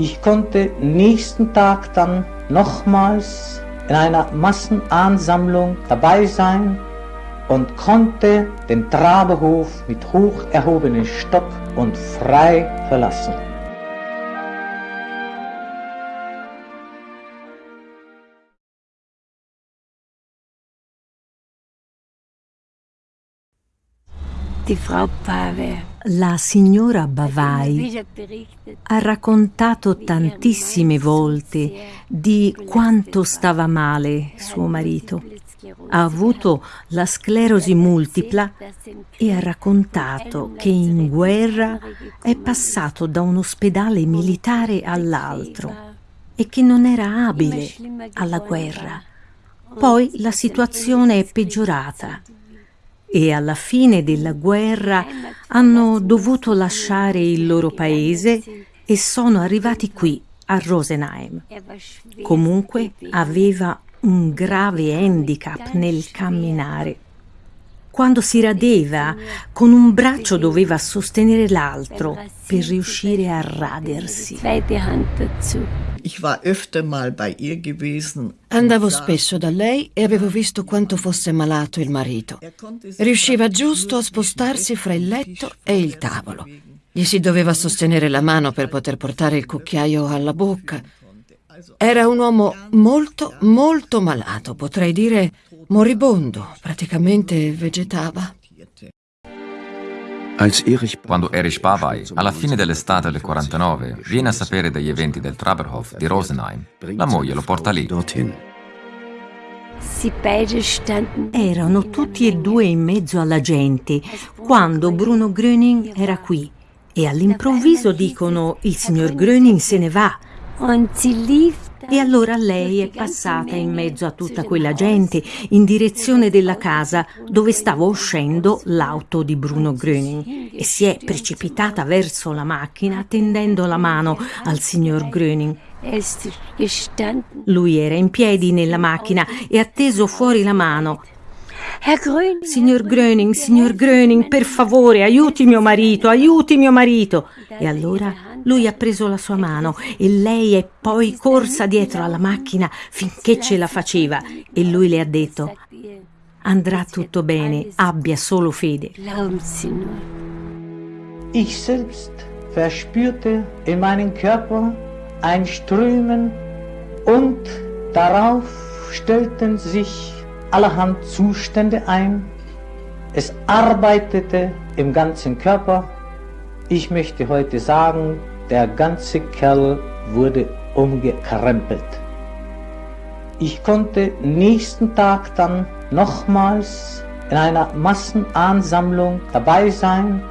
Ich konnte nächsten Tag dann nochmals in einer Massenansammlung dabei sein und konnte den Trabehof mit hoch erhobenem Stock und frei verlassen. Die Frau Pave La signora Bavai ha raccontato tantissime volte di quanto stava male suo marito. Ha avuto la sclerosi multipla e ha raccontato che in guerra è passato da un ospedale militare all'altro e che non era abile alla guerra. Poi la situazione è peggiorata e alla fine della guerra hanno dovuto lasciare il loro paese e sono arrivati qui a Rosenheim. Comunque aveva un grave handicap nel camminare. Quando si radeva, con un braccio doveva sostenere l'altro per riuscire a radersi. Andavo spesso da lei e avevo visto quanto fosse malato il marito. Riusciva giusto a spostarsi fra il letto e il tavolo. Gli si doveva sostenere la mano per poter portare il cucchiaio alla bocca. Era un uomo molto, molto malato, potrei dire moribondo, praticamente vegetava. Quando Erich Bavai, alla fine dell'estate del 49, viene a sapere degli eventi del Traberhof di Rosenheim, la moglie lo porta lì. Erano tutti e due in mezzo alla gente quando Bruno Gröning era qui e all'improvviso dicono il signor Gröning se ne va. E allora lei è passata in mezzo a tutta quella gente in direzione della casa dove stava uscendo l'auto di Bruno Gröning e si è precipitata verso la macchina tendendo la mano al signor Gröning. Lui era in piedi nella macchina e ha teso fuori la mano Signor Gröning, signor Gröning, per favore, aiuti mio marito, aiuti mio marito. E allora lui ha preso la sua mano e lei è poi corsa dietro alla macchina finché ce la faceva e lui le ha detto andrà tutto bene, abbia solo fede. Ich selbst verspürte in meinem Körper ein Strömen und darauf stellten sich allerhand Zustände ein. Es arbeitete im ganzen Körper. Ich möchte heute sagen, der ganze Kerl wurde umgekrempelt. Ich konnte nächsten Tag dann nochmals in einer Massenansammlung dabei sein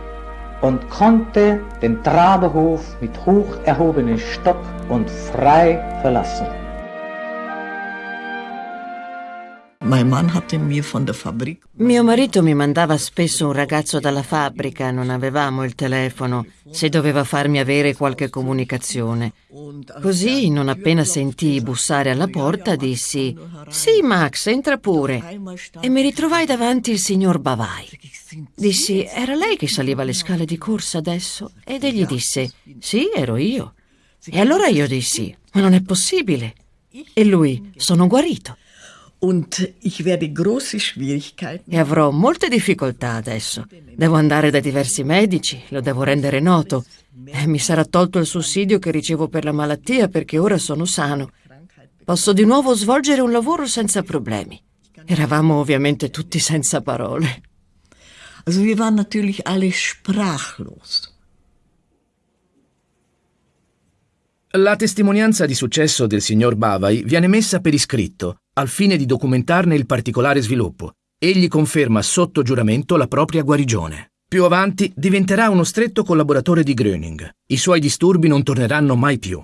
und konnte den Trabehof mit hoch erhobenem Stock und frei verlassen. Mio marito mi mandava spesso un ragazzo dalla fabbrica, non avevamo il telefono, se doveva farmi avere qualche comunicazione. Così, non appena sentii bussare alla porta, dissi «Sì, Max, entra pure». E mi ritrovai davanti il signor Bavai. Dissi «Era lei che saliva le scale di corsa adesso?» Ed egli disse «Sì, ero io». E allora io dissi «Ma non è possibile». E lui «Sono guarito». E avrò molte difficoltà adesso. Devo andare da diversi medici, lo devo rendere noto. E mi sarà tolto il sussidio che ricevo per la malattia perché ora sono sano. Posso di nuovo svolgere un lavoro senza problemi. Eravamo ovviamente tutti senza parole. Also wir waren natürlich alle sprachlos. La testimonianza di successo del signor Bavai viene messa per iscritto al fine di documentarne il particolare sviluppo. Egli conferma sotto giuramento la propria guarigione. Più avanti diventerà uno stretto collaboratore di Gröning. I suoi disturbi non torneranno mai più.